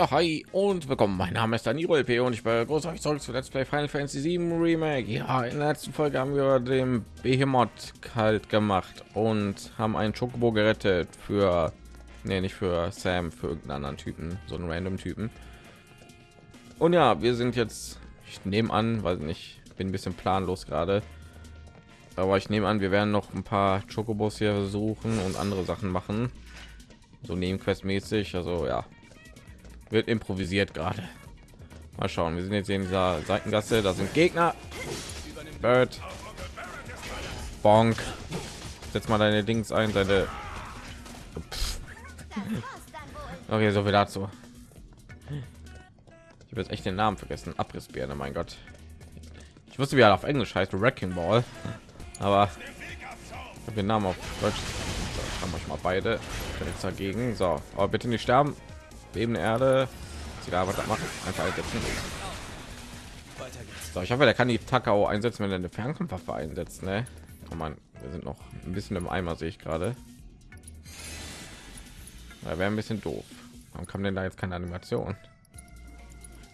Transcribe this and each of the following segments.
Ja, hi und willkommen. Mein Name ist Danilo LP und ich begrüße euch zurück zu Let's Play Final Fantasy 7 Remake. Ja, in der letzten Folge haben wir den Behemoth kalt gemacht und haben einen Chocobo gerettet für, nee, nicht für Sam, für irgendeinen anderen Typen, so einen random Typen. Und ja, wir sind jetzt, ich nehme an, weil nicht, bin ein bisschen planlos gerade, aber ich nehme an, wir werden noch ein paar Chocobos hier suchen und andere Sachen machen, so Nebenquest mäßig. Also ja, wird improvisiert gerade. Mal schauen, wir sind jetzt in dieser Seitengasse, da sind Gegner. Bird. Bonk. Setz mal deine Dings ein, deine. Okay, so viel dazu. Ich habe jetzt echt den Namen vergessen. Abrissbirne, mein Gott. Ich wusste, wie er auf Englisch heißt, Wrecking Ball, aber ich den Namen auf Deutsch. So, haben euch mal beide jetzt dagegen. So, aber bitte nicht sterben bebende Erde. Egal, was das. Einfach einsetzen. So, ich hoffe, der kann die Takao einsetzen, wenn er eine Fernkampfwaffe einsetzt. Ne? Oh man, wir sind noch ein bisschen im Eimer, sehe ich gerade. Da wäre ein bisschen doof. Warum kam denn da jetzt keine Animation?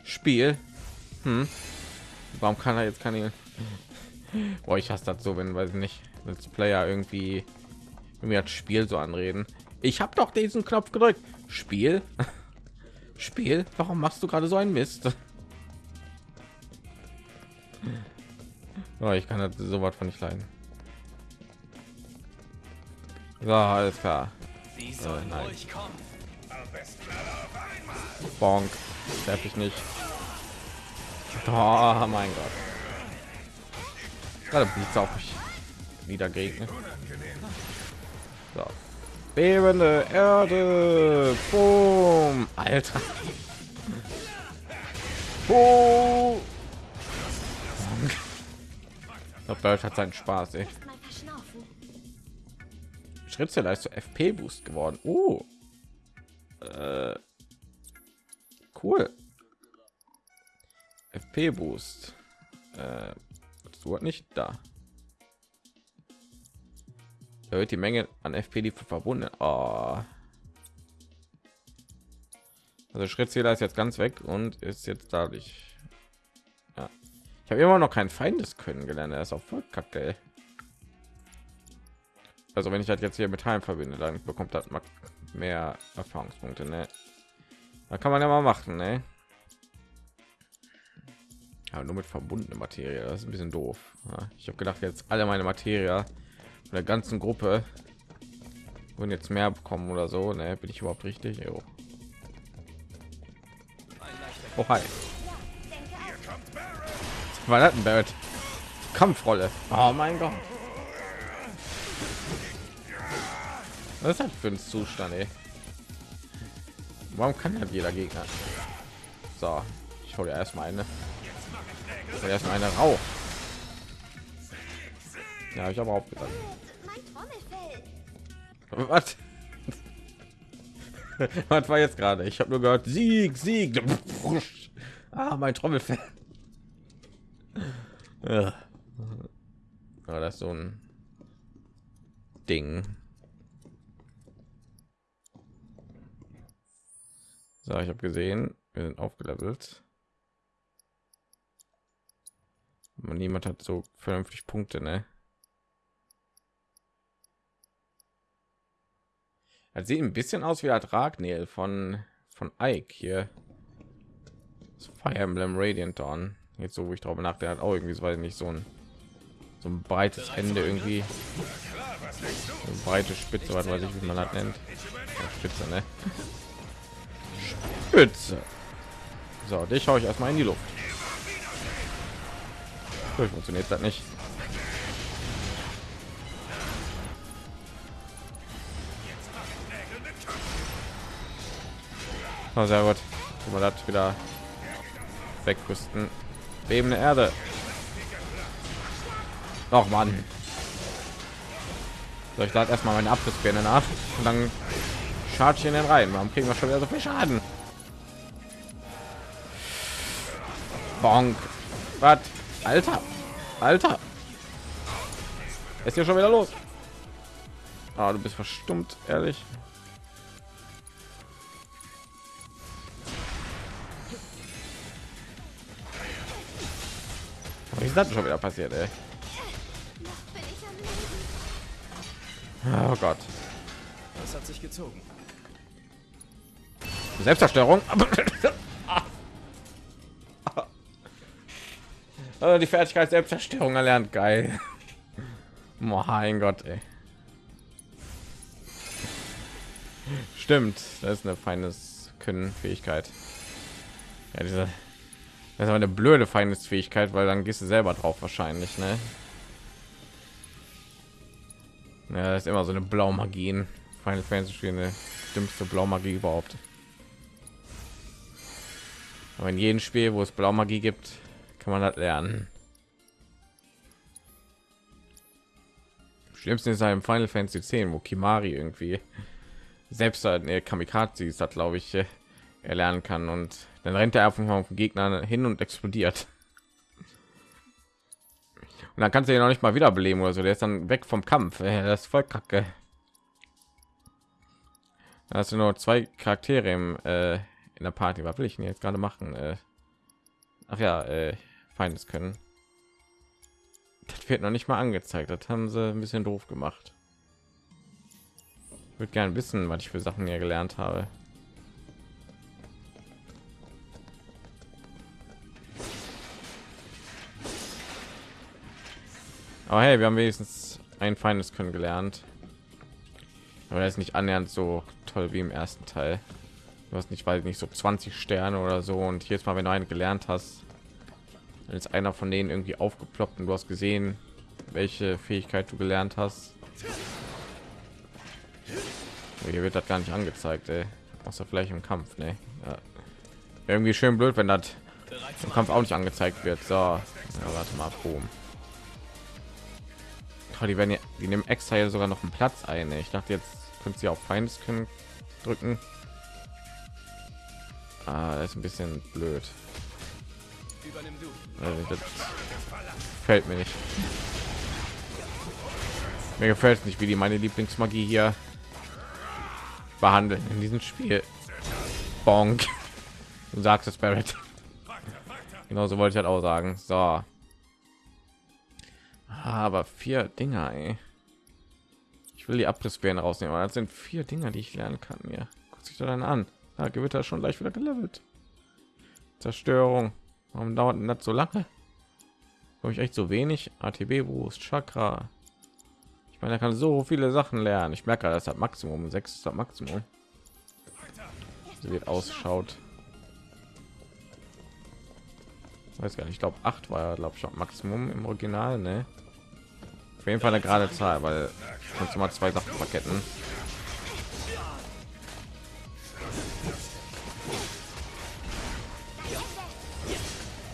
Spiel. Hm. Warum kann er jetzt keine? Boah, ich hasse das so, wenn weiß ich nicht, als Player irgendwie irgendwie hat Spiel so anreden. Ich habe doch diesen Knopf gedrückt. Spiel. Spiel, warum machst du gerade so ein Mist? Oh, ich kann das so was von nicht leiden. So, alles klar. Äh, nein. Bonk. Darf ich nicht. Oh mein Gott. Gerade Blitz auf mich wieder geregnet. So. Bebende Erde. Boom. Alter. Boom. Der hat seinen Spaß, ey. Schrittzelle ist zu FP Boost geworden. Oh. Äh. Cool. FP Boost. Äh, du nicht da erhöht die Menge an FP, die verbunden. Oh. Also Schrittzähler ist jetzt ganz weg und ist jetzt dadurch. Ja. Ich habe immer noch kein Feindes können gelernt. Er ist auch voll kacke. Also wenn ich halt jetzt hier mit Heim verbinde, dann bekommt das mehr Erfahrungspunkte. Ne? Da kann man ja mal machen. Ne? Aber nur mit verbundene Materie. Das ist ein bisschen doof. Ja, ich habe gedacht, jetzt alle meine Materie der ganzen Gruppe und jetzt mehr bekommen oder so. Ne, bin ich überhaupt richtig? Jo. Oh, hi. War das ein Barrett? Kampfrolle. Oh mein Gott. Was ist das für ein Zustand, ey? Warum kann das jeder Gegner? So, ich hole erstmal eine. Erstmal eine Rauch. Ja, ich habe auch gesagt. Was? Was war jetzt gerade? Ich habe nur gehört Sieg, Sieg. Ah, mein Trommelfell. Ja. Aber das ist so ein Ding. So, ich habe gesehen, wir sind aufgelevelt. Man niemand hat so vernünftig Punkte, ne? Das sieht ein bisschen aus wie der Ragnel von von Ike hier. Das Fire Emblem Radiant Dawn. Jetzt so, wo ich darüber nachdenke, hat auch irgendwie so weiß nicht so ein so ein breites Ende irgendwie. Eine breite Spitze, was weiß ich, wie man das nennt. Ja, Spitze, ne? Spitze. So, dich schaue ich erstmal in die Luft. Funktioniert das nicht. Oh, sehr gut. Man hat wieder wegrüsten. Bebende Erde. Noch Mann. So, ich lade erstmal meine Abrissbirne nach und dann charge ich in den rein. Warum kriegen wir schon wieder so viel Schaden? Bonk. Was? Alter. Alter. Ist hier schon wieder los? Ah, du bist verstummt, ehrlich. Das schon wieder passiert ey? oh gott. Das hat sich gezogen. Selbstzerstörung? Also die fertigkeit selbstzerstörung erlernt geil. Mein gott ey. stimmt das ist eine feines können fähigkeit ja diese das ist eine blöde Feindesfähigkeit, weil dann gehst du selber drauf wahrscheinlich, ne? Ja, das ist immer so eine Blaumagie in Final Fantasy Spiel, eine dümmste Blaumagie überhaupt. Aber in jedem Spiel, wo es Blaumagie gibt, kann man das lernen. Schlimmsten ist im Final Fantasy 10, wo Kimari irgendwie selbst eine Kamikaze ist, hat glaube ich erlernen kann und dann rennt er einfach auf den Gegner hin und explodiert. Und dann kannst du ihn noch nicht mal wiederbeleben oder so. Der ist dann weg vom Kampf. Das ist voll kacke. Da hast du nur zwei Charaktere im, äh, in der Party. Was will ich denn jetzt gerade machen? Äh, ach ja, äh, Feindes können. Das wird noch nicht mal angezeigt. Das haben sie ein bisschen doof gemacht. Ich würde gerne wissen, was ich für Sachen hier gelernt habe. Aber hey, wir haben wenigstens ein feines können gelernt. Aber er ist nicht annähernd so toll wie im ersten Teil. Du hast nicht, weil nicht so 20 Sterne oder so und jetzt mal, wenn du einen gelernt hast, dann ist einer von denen irgendwie aufgeploppt und du hast gesehen, welche Fähigkeit du gelernt hast. Hier wird das gar nicht angezeigt, ey. außer vielleicht im Kampf, ne? Ja. Irgendwie schön blöd, wenn das im Kampf auch nicht angezeigt wird. So, ja, warte mal, Boom. Oh, die werden ja, die nehmen extra hier sogar noch einen Platz ein. Ich dachte jetzt könnt sie auf Feindes können drücken. Ah, ist ein bisschen blöd. Also, fällt mir nicht. Mir gefällt es nicht, wie die meine Lieblingsmagie hier behandeln in diesem Spiel. Bonk. Du sagst es, Barrett. Genauso wollte ich halt auch sagen. So. Aber vier Dinger, ey. Ich will die Abrissbären rausnehmen, aber das sind vier Dinger, die ich lernen kann. Ja, guck sich dann an. Da Gewitter schon gleich wieder gelevelt. Zerstörung. Warum dauert das so lange? Habe ich echt so wenig? ATB Boost, Chakra. Ich meine, er kann so viele Sachen lernen. Ich merke, das hat Maximum sechs ist das Maximum. So wird ausschaut. weiß gar nicht. Ich glaube, acht war glaube ich Maximum im Original, ne? Auf jeden Fall eine gerade Zahl, weil kannst du mal zwei Sachen verketten.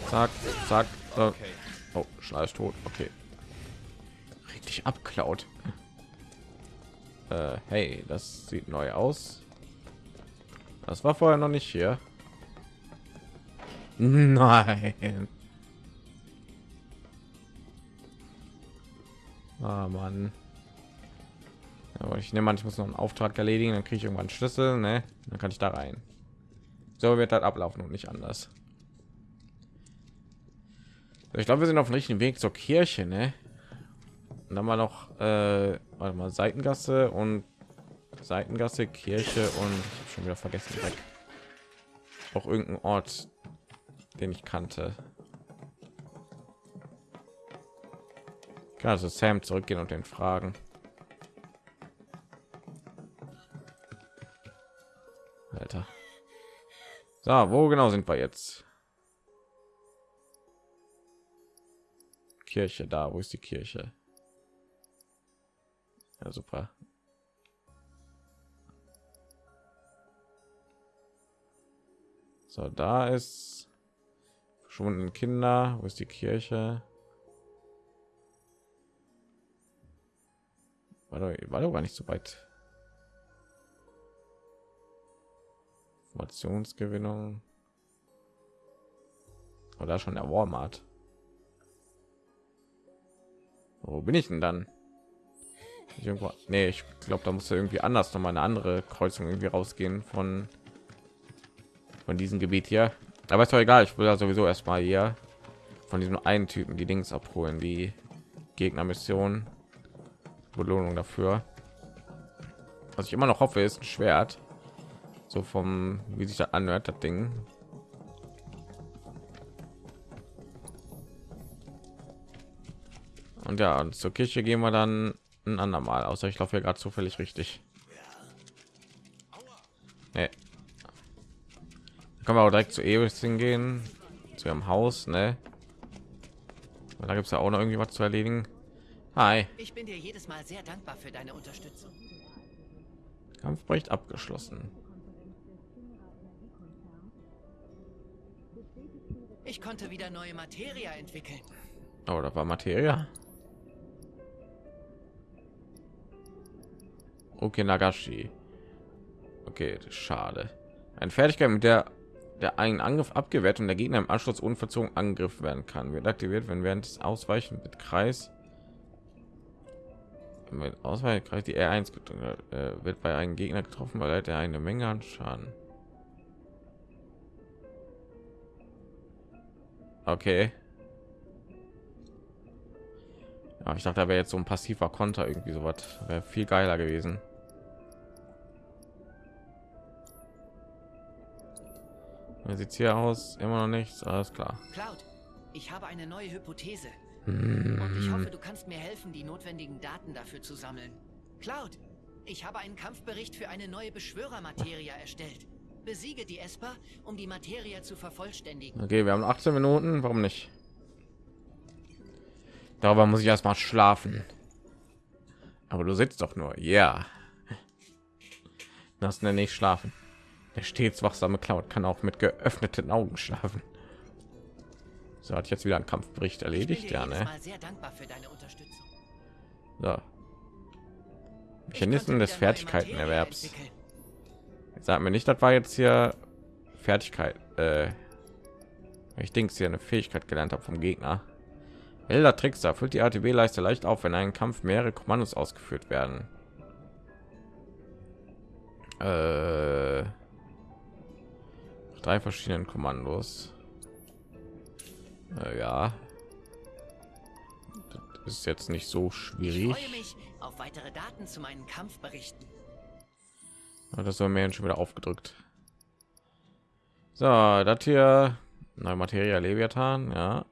Zack, zack. Äh, oh, Schleich tot. Okay. Richtig abklaut. Äh, hey, das sieht neu aus. Das war vorher noch nicht hier. Nein. Ah, Mann. Aber ich nehme an, ich muss noch einen Auftrag erledigen, dann kriege ich irgendwann Schlüssel, ne? Dann kann ich da rein. So wird das ablaufen und nicht anders. Ich glaube, wir sind auf dem richtigen Weg zur Kirche, ne? Und dann mal noch äh, warte mal Seitengasse und Seitengasse, Kirche und ich habe schon wieder vergessen weg. Auch irgendein Ort, den ich kannte. Also Sam zurückgehen und den fragen. Alter. So, wo genau sind wir jetzt? Kirche da, wo ist die Kirche? Ja, super. So, da ist verschwundene Kinder. Wo ist die Kirche? War doch, war doch gar nicht so weit. Informationsgewinnung. Oder schon der Walmart. Wo bin ich denn dann? Ich irgendwo, nee, ich glaube, da muss ja irgendwie anders noch mal eine andere Kreuzung irgendwie rausgehen von von diesem Gebiet hier. Aber ist doch egal. Ich will ja sowieso erstmal hier von diesem einen Typen die Dings abholen, die Gegnermission, Belohnung dafür. Was ich immer noch hoffe, ist ein Schwert. So vom, wie sich das anhört, das Ding. Und ja, und zur Kirche gehen wir dann ein andermal. Außer ich laufe ja gerade zufällig richtig. Nee. Können wir auch direkt zu ewig hingehen, zu ihrem Haus, ne? Da gibt es ja auch noch irgendwie was zu erledigen. Hi. Ich bin dir jedes Mal sehr dankbar für deine Unterstützung. Kampfbericht abgeschlossen. Ich konnte wieder neue Materie entwickeln. Oh, da war Materie. Okay, Nagashi. Okay, schade. Eine Fertigkeit, mit der der einen Angriff abgewehrt und der Gegner im Anschluss unverzogen angegriffen werden kann. Wird aktiviert, wenn während des Ausweichen mit Kreis mit Ausweichkreis die R1 äh, wird bei einem Gegner getroffen, weil er eine Menge an Schaden. Okay. Ja, ich dachte, da wäre jetzt so ein passiver Konter irgendwie so was. Wäre viel geiler gewesen. Wie sieht's hier aus? Immer noch nichts. Alles klar. Cloud, ich habe eine neue Hypothese. Und ich Hm. hoffe, du kannst mir helfen, die notwendigen Daten dafür zu sammeln. Cloud, ich habe einen Kampfbericht für eine neue Beschwörermaterie erstellt. Besiege die Esper, um die Materie zu vervollständigen. Okay, wir haben 18 Minuten. Warum nicht? Darüber muss ich erstmal schlafen. Aber du sitzt doch nur. Ja. Das nenne ich schlafen. Der stets wachsame Cloud kann auch mit geöffneten Augen schlafen. So hat jetzt wieder ein Kampfbericht erledigt, ja, ne? Sehr dankbar für deine Unterstützung. So. Ich Mechanismen des Fertigkeitenerwerbs. Sag mir nicht, das war jetzt hier Fertigkeit. Äh, ich denke, hier eine Fähigkeit gelernt habe vom Gegner. Elder Trickster füllt die ATB-Leiste leicht auf, wenn ein Kampf mehrere Kommandos ausgeführt werden. Äh, drei verschiedenen Kommandos. Äh, ja, das ist jetzt nicht so Ich schwierig. freue mich auf weitere Daten zu meinen Kampfberichten. Ja, Das soll mir schon wieder aufgedrückt. So, das hier neue Materie Leviathan, ja.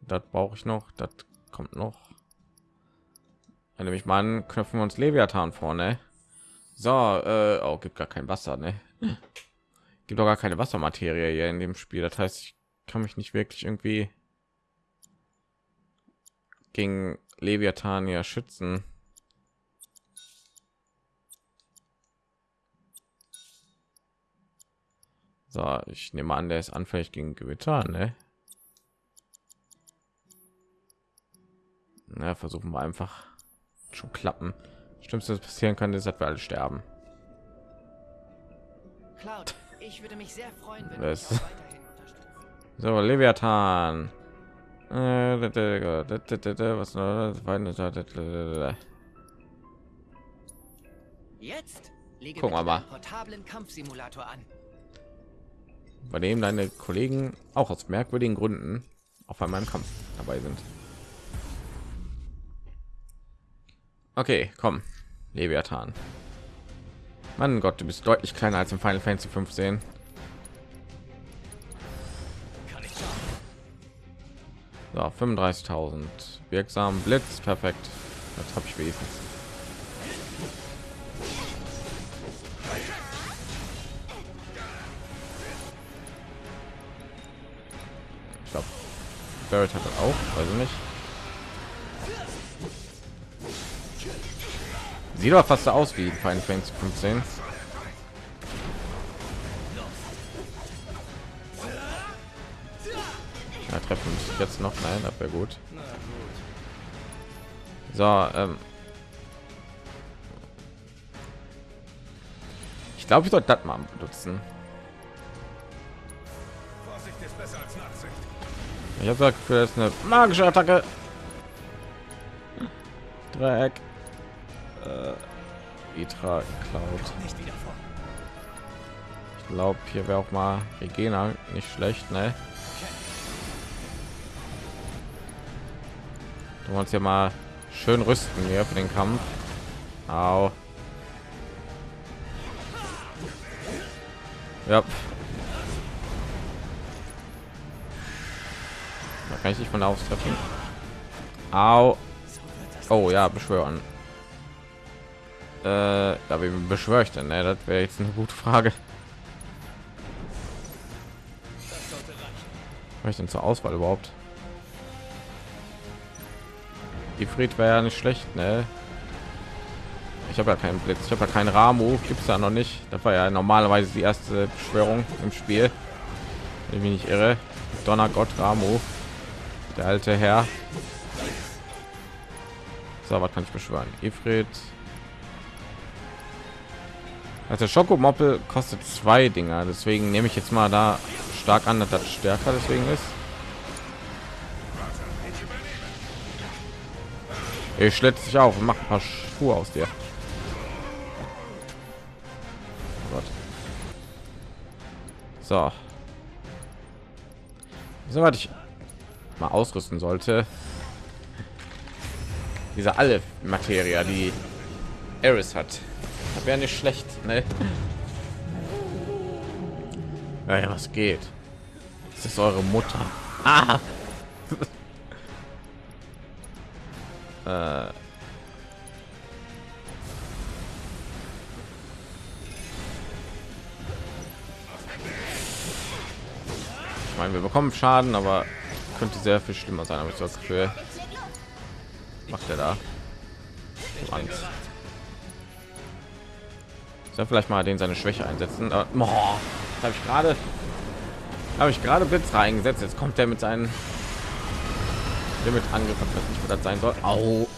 Das brauche ich noch, das kommt noch. Dann nehme ich mal an, knöpfen wir uns Leviathan vorne. So, äh, oh, gibt gar kein Wasser, ne? Gibt doch gar keine Wassermaterie hier in dem Spiel. Das heißt, ich kann mich nicht wirklich irgendwie gegen Leviathan hier schützen. So, ich nehme an, der ist anfällig gegen Gewitter, ne? Na, versuchen wir einfach schon klappen. Schlimmste, was passieren kann, ist, dass wir alle sterben. Cloud, ich würde mich sehr freuen, wenn Das- du So, Leviathan. Äh, Was da. Jetzt lege Gucken wir mal. portablen Kampfsimulator an. Bei dem deine Kollegen auch aus merkwürdigen Gründen auf einmal im Kampf dabei sind. Okay, komm, Leviathan. Mein Gott, du bist deutlich kleiner als im Final Fantasy 15. So, 35.000 wirksam Blitz, perfekt. Das habe ich wenigstens. Ich glaube, Barrett hat das auch, weiß ich nicht. Sieht doch fast so aus wie Final Fantasy 15. Ja, treffen sich jetzt noch. Nein, das wäre gut. So, ähm. Ich glaube, ich sollte das mal benutzen. Ich habe gesagt, für das eine magische Attacke. Dreieck. Äh, Itra Cloud. Ich glaube, hier wäre auch mal Regina nicht schlecht, ne? Wir uns ja mal schön rüsten hier für den Kampf. Au. Ja. Da kann ich nicht von aus. Au. Oh ja, beschwören. Äh, wie beschwöre ich denn? Ne? Das wäre jetzt eine gute Frage. Was ich denn zur Auswahl überhaupt? Die Fried wäre ja nicht schlecht, ne? Ich habe ja keinen Blitz, ich habe ja keinen Ramu, gibt es ja noch nicht. Das war ja normalerweise die erste Beschwörung im Spiel. Wenn ich mich nicht irre. Donnergott Ramu, der alte Herr. So, was kann ich beschwören? Ifrit. Also Schokomoppel kostet zwei Dinger, deswegen nehme ich jetzt mal da stark an, dass das stärker deswegen ist. Ich schlägt sich auf und macht ein paar Schuhe aus dir. Oh. So. So was ich mal ausrüsten sollte. Diese alle Materie, die Eris hat. Das wäre nicht schlecht, ne? Ja, was geht? Das ist eure Mutter. Ah! Äh. Ich meine, wir bekommen Schaden, aber könnte sehr viel schlimmer sein, aber ich das Gefühl. Macht er da? Soll vielleicht mal den seine Schwäche einsetzen. Äh, oh, habe ich gerade habe ich gerade Blitz reingesetzt. Jetzt kommt er mit seinen Limit Angriff, was nicht das sein soll. Au.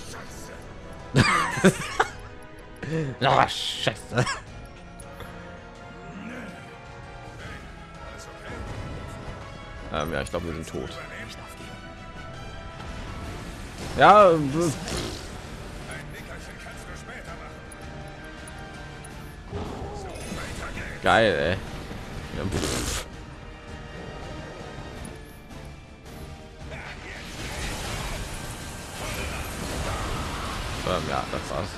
oh, Scheiße. Ähm, ja, ich glaube, wir sind tot. Ja. Geil, ey. Ähm, ja, das war's.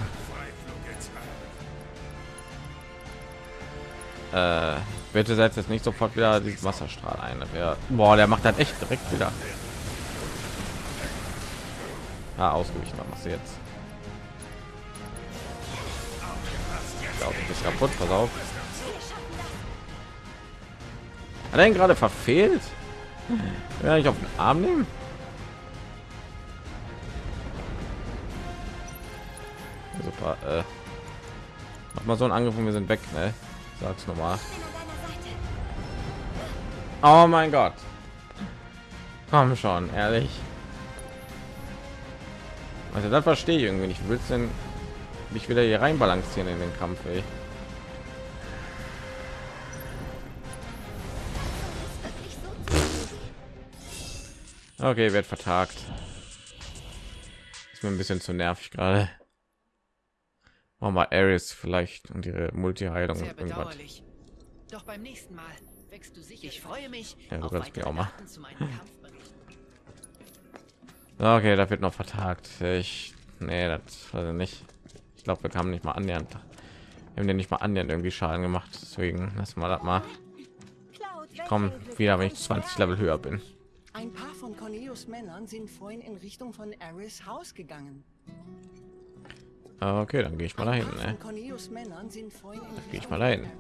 Äh, bitte setzt jetzt nicht sofort wieder diesen Wasserstrahl ein. Ja, boah, der macht dann echt direkt wieder. Ah, ausgewichen, was machst du jetzt? Ja, du bist kaputt, pass auf. Hat er ihn gerade verfehlt? Ja, ich auf den Arm nehmen? Äh, mach mal so einen Angriff und wir sind weg, ne? Sag's nochmal. Oh mein Gott. Komm schon, ehrlich. Also das verstehe ich irgendwie nicht. Willst denn mich wieder hier rein balancieren in den Kampf, ey? Okay, wird vertagt. Ist mir ein bisschen zu nervig gerade. Machen wir Ares vielleicht und ihre Multi-Heilung und irgendwas. Doch beim nächsten Mal wächst du sicher. Ich freue mich. Ja, du kannst mir auch mal. okay, da wird noch vertagt. Ich, nee, das ich nicht. Ich glaube, wir haben nicht mal annähernd. Wir haben den nicht mal annähernd irgendwie Schaden gemacht. Deswegen lassen wir das mal. Ich komme wieder, wenn ich 20 Level höher bin. Ein paar von Cornelius Männern sind vorhin in Richtung von Aris Haus gegangen. Ah, okay, dann gehe ich mal dahin. Ne? Gehe ich mal dahin.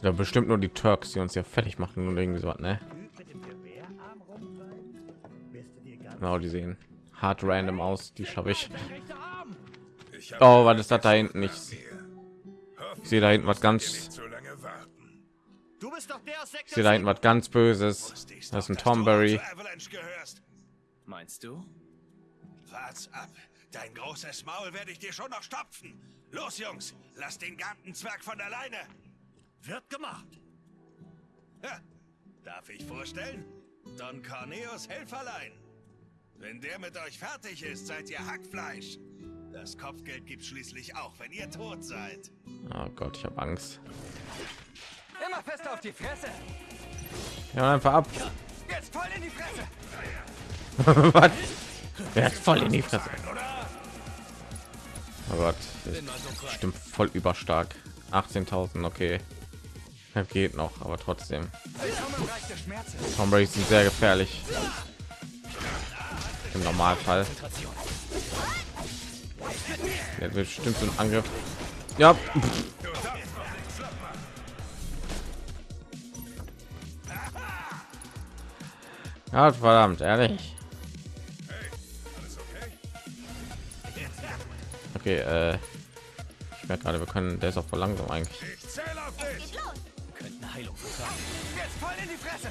Ja, bestimmt nur die Turks, die uns ja fertig machen und irgendwie so, ne? Genau, die sehen hart random aus. Die schaffe ich. Oh, was ist das da hinten? Ich sehe da hinten was ganz. Ich sehe da hinten was ganz Böses. Das ist ein Tomberry. Meinst du? Wart's ab. Dein großes Maul werde ich dir schon noch stopfen. Los, Jungs, lass den Gartenzwerg von alleine. Wird gemacht. Ja, darf ich vorstellen? Don Corneus Helferlein. Wenn der mit euch fertig ist, seid ihr Hackfleisch. Das Kopfgeld gibt schließlich auch, wenn ihr tot seid. Oh Gott, ich habe Angst. Immer fest auf die Fresse. Ja, einfach ab. Jetzt voll in die Fresse. Was? Der hat voll in die Fresse. Oh Gott, stimmt voll überstark. 18.000, okay. Das geht noch, aber trotzdem. Tom Brady sind sehr gefährlich. Im Normalfall. Der wird bestimmt so ein Angriff. Ja. Ja, verdammt, ehrlich. Okay, äh, ich merke gerade, wir können, der ist auch voll langsam eigentlich. Ich zähle auf dich. Könnten Heilung vertragen. Jetzt voll in die Fresse.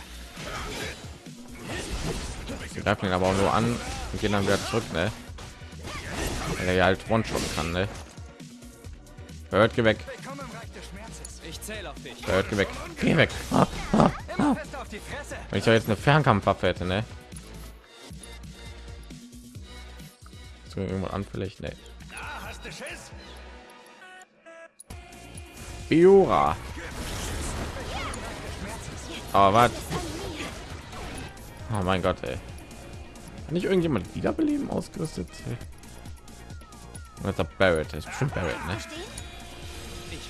Wir greifen ihn aber auch nur an und gehen dann wieder zurück, ne? Weil er ja halt one shot kann, ne? Hört, geh weg. Willkommen im Reich des Schmerzes. Ich zähle auf dich. Hört, geh weg. Geh weg. Ah, ah. Immer fest auf die Fresse. Wenn ich doch jetzt eine Fernkampfwaffe hätte, ne? Ist irgendwann anfällig, ne? Schiss. Biora. Aber was? Oh mein Gott, ey. Kann nicht irgendjemand wiederbeleben ausgerüstet? Das ist Barrett, das ist bestimmt Barrett, ne? Ich.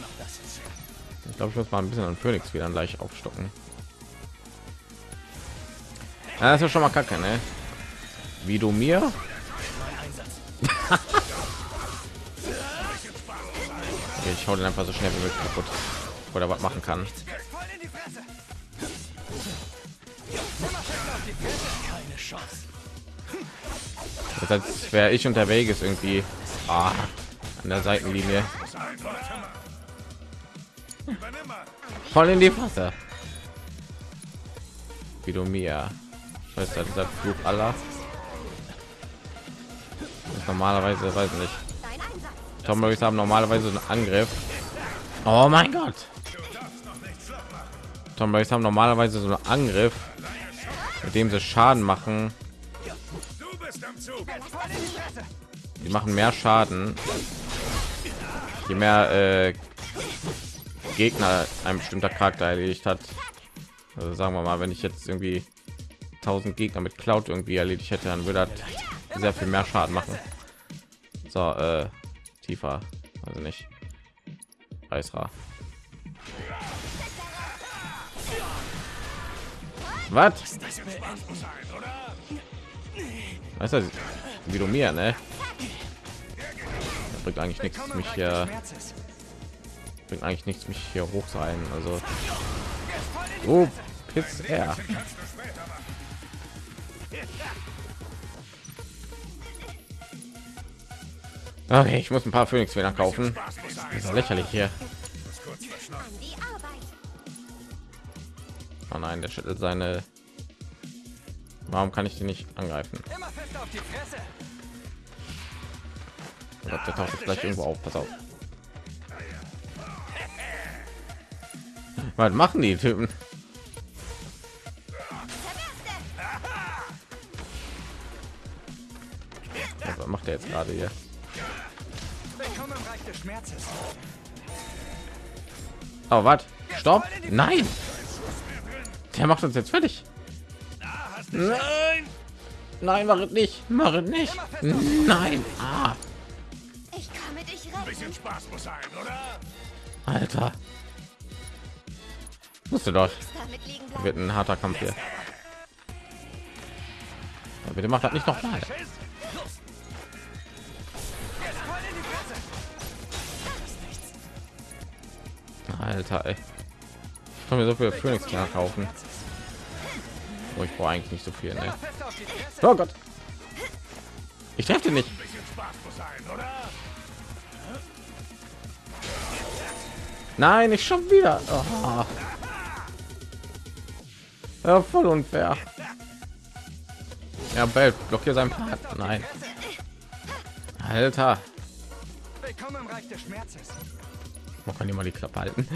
Ich glaube, ich muss mal ein bisschen an Phoenix wieder gleich aufstocken. Ja, das ist ja schon mal kacke, ne? Wie du mir? Ich hau den einfach so schnell wie möglich kaputt, oder was machen kann. Das als wäre ich unterwegs irgendwie ah, an der Seitenlinie voll in die Fresse. Wie du mir. Weißt dieser Fluch aller. Normalerweise, weiß nicht. Tom Morris haben normalerweise einen Angriff. Oh mein Gott. Tom Morris haben normalerweise so einen Angriff, mit dem sie Schaden machen. Die machen mehr Schaden, je mehr äh, Gegner ein bestimmter Charakter erledigt hat. Also sagen wir mal, wenn ich jetzt irgendwie 1000 Gegner mit Cloud irgendwie erledigt hätte, dann würde das sehr viel mehr Schaden machen. So, äh, tiefer, also nicht. Eisra. Was? Weißt du, wie du mir, ne? Das bringt eigentlich nichts, mich hier bringt eigentlich nichts, mich hier hoch sein. Also, oh, Piss er. Okay, ich muss ein paar Phoenix wieder kaufen. Das ist lächerlich hier. Oh nein, der schüttelt seine. Warum kann ich den nicht angreifen? Die. Oh Gott, der taucht jetzt gleich irgendwo auf. Pass auf. Was machen die Typen? Was macht er jetzt gerade hier? Oh, was? Stopp! Nein! Der macht uns jetzt fertig. Nein! Nein, mach es nicht! Mach es nicht! Nein! Ah, Ich komme dich retten. Bisschen Spaß muss sein, oder? Alter! Musste doch. Wird ein harter Kampf hier. Ja, bitte macht das nicht noch mal. Alter, ey. Ich kann mir so viel Phoenix klar kaufen. Oh, ich brauche eigentlich nicht so viel, ne? Oh Gott. Ich treffe nicht. Sein, oder? Nein, ich schon wieder. Oh. Ja, voll unfair. Ja, Bell, blockiert seinen Part. Nein. Alter. Willkommen im Reich des Schmerzes. Man kann die mal die Klappe halten.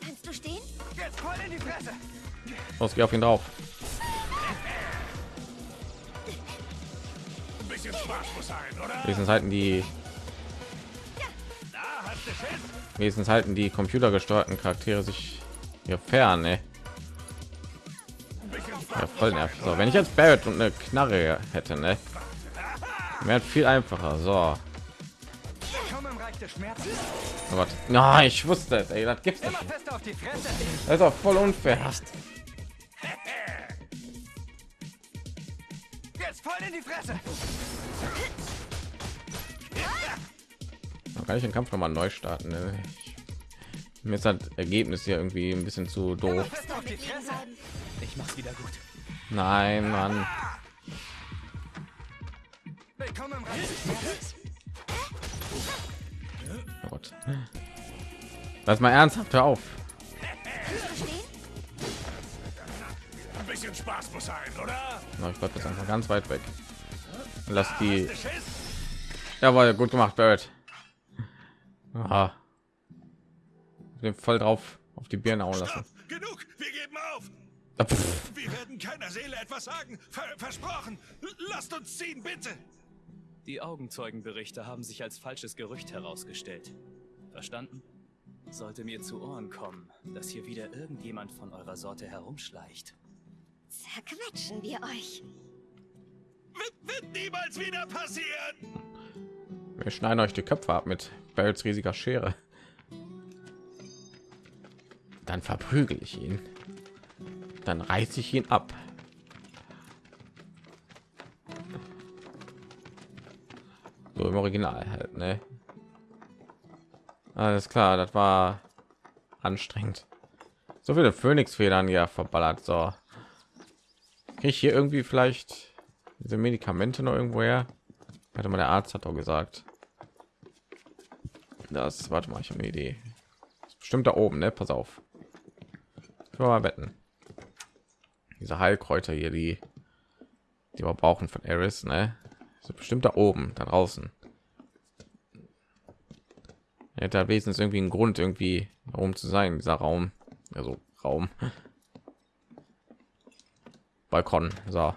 Kannst du stehen? Jetzt voll in die Fresse. Los, geh auf ihn drauf. Bisschen Spaß muss sein, oder? Wenigstens halten die wenigstens halten die computergesteuerten Charaktere sich hier fern, ne? Ja, voll nervig. So, wenn ich jetzt Barrett und eine Knarre hätte, ne? Wäre viel einfacher. So. Oh Gott. Na, ich wusste es, ey, das gibt's Immer nicht. fest auf die Fresse. Das ist auch voll unfair. Jetzt voll in die Fresse. Man kann ich den Kampf noch mal neu starten. Ne? Ich, mir ist das Ergebnis hier irgendwie ein bisschen zu doof. Ich mach's wieder gut. Nein, Mann. Willkommen im Gott. Lass mal ernsthaft, hör auf. Ein bisschen Spaß muss sein, oder? Na, ich glaube, das ist einfach ganz weit weg. Lass die. Jawohl, gut gemacht, Barrett. Aha. Den voll drauf auf die Birne hauen lassen. Stopp! Genug! Wir geben auf! Pff. Wir werden keiner Seele etwas sagen. Ver versprochen! Lasst uns ziehen, bitte! Die Augenzeugenberichte haben sich als falsches Gerücht herausgestellt. Verstanden? Sollte mir zu Ohren kommen, dass hier wieder irgendjemand von eurer Sorte herumschleicht. Zerquetschen wir euch. Wird, wird niemals wieder passieren! Wir schneiden euch die Köpfe ab mit Barretts riesiger Schere. Dann verprügel ich ihn. Dann reiße ich ihn ab. So im Original halt, ne? Alles klar, das war anstrengend. So viele Phönixfedern ja verballert. So, kriege ich hier irgendwie vielleicht diese Medikamente noch irgendwo her? Warte mal, der Arzt hat doch gesagt. Das, warte mal, ich habe eine Idee. Bestimmt da oben, ne? Pass auf. Ich mal wetten. Diese Heilkräuter hier, die, die wir brauchen von Eris, ne? Ist bestimmt da oben, da draußen. Hätte wenigstens irgendwie einen Grund, irgendwie um zu sein, dieser Raum. Also Raum. Balkon. So.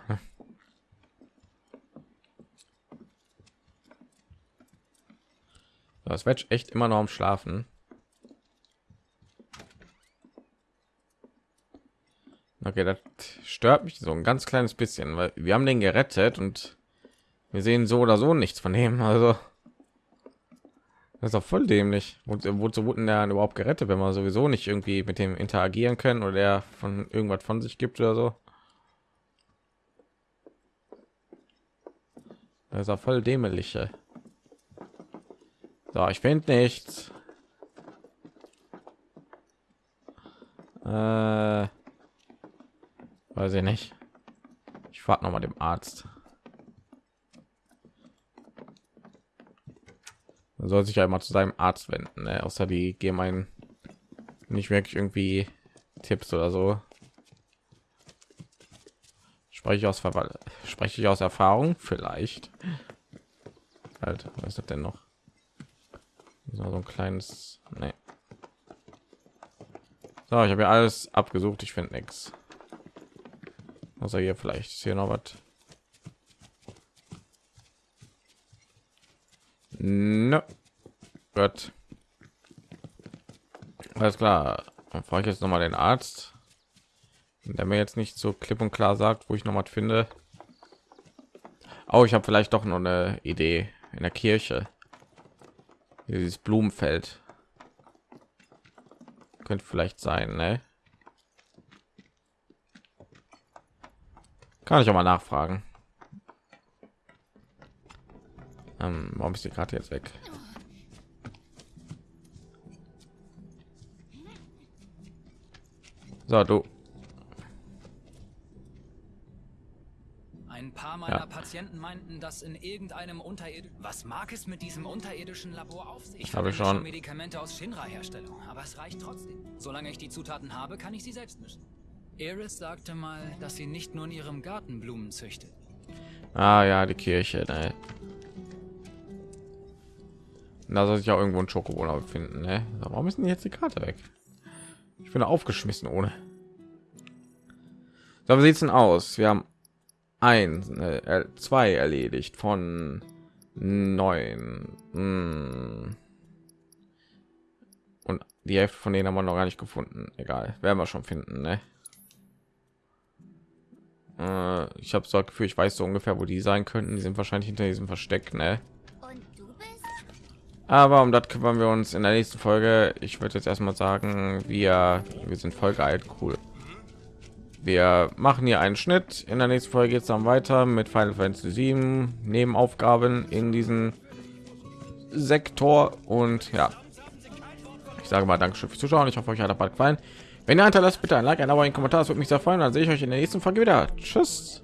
Das wird echt immer noch am Schlafen. Okay, das stört mich so ein ganz kleines bisschen, weil wir haben den gerettet und wir sehen so oder so nichts von dem. Also das ist auch voll dämlich. Wozu wurden der überhaupt gerettet, wenn wir sowieso nicht irgendwie mit dem interagieren können oder der von irgendwas von sich gibt oder so? Das ist auch voll dämliche. So, ich finde nichts. Äh, weiß ich nicht. Ich frage noch mal dem Arzt. Soll sich ja immer zu seinem Arzt wenden, ne? außer die geben einen nicht wirklich irgendwie Tipps oder so. Spreche ich aus Ver spreche ich aus Erfahrung vielleicht. Halt, was ist denn noch? So ein kleines. Nee. So, ich habe ja alles abgesucht. Ich finde nichts. Außer hier vielleicht ist hier noch was. No. Gut. Alles klar. Dann frage ich jetzt noch mal den Arzt, der mir jetzt nicht so klipp und klar sagt, wo ich noch was finde. Oh, ich habe vielleicht doch noch eine Idee in der Kirche. Dieses Blumenfeld könnte vielleicht sein, ne? Kann ich auch mal nachfragen. Ähm, warum ist die Karte jetzt weg? So, du. Ein paar meiner Ja. Patienten meinten, dass in irgendeinem Unterird... Was mag es mit diesem unterirdischen Labor auf sich? Ich Habe schon. Medikamente aus Shinra-Herstellung, aber es reicht trotzdem. Solange ich die Zutaten habe, kann ich sie selbst mischen. Iris sagte mal, dass sie nicht nur in ihrem Garten Blumen züchtet. Ah ja, die Kirche, ne? Da soll sich auch irgendwo ein Schokobola befinden, ne? Warum ist denn jetzt die Karte weg? Ich bin aufgeschmissen ohne. So, wie sieht's denn aus? Wir haben ein, äh, zwei erledigt von neun. Hm. Und die Hälfte von denen haben wir noch gar nicht gefunden. Egal, werden wir schon finden, ne? Äh, ich habe so ein Gefühl, ich weiß so ungefähr, wo die sein könnten. Die sind wahrscheinlich hinter diesem Versteck, ne? Aber um das kümmern wir uns in der nächsten Folge. Ich würde jetzt erstmal sagen, wir wir sind voll geil, cool. Wir machen hier einen Schnitt. In der nächsten Folge geht es dann weiter mit Final Fantasy 7 Nebenaufgaben in diesem Sektor und ja. Ich sage mal Dankeschön fürs Zuschauen. Ich hoffe, euch hat der Part gefallen. Wenn ihr hinterlasst, bitte ein Like, ein Abo, ein Kommentar. Das würde mich sehr freuen. Dann sehe ich euch in der nächsten Folge wieder. Tschüss.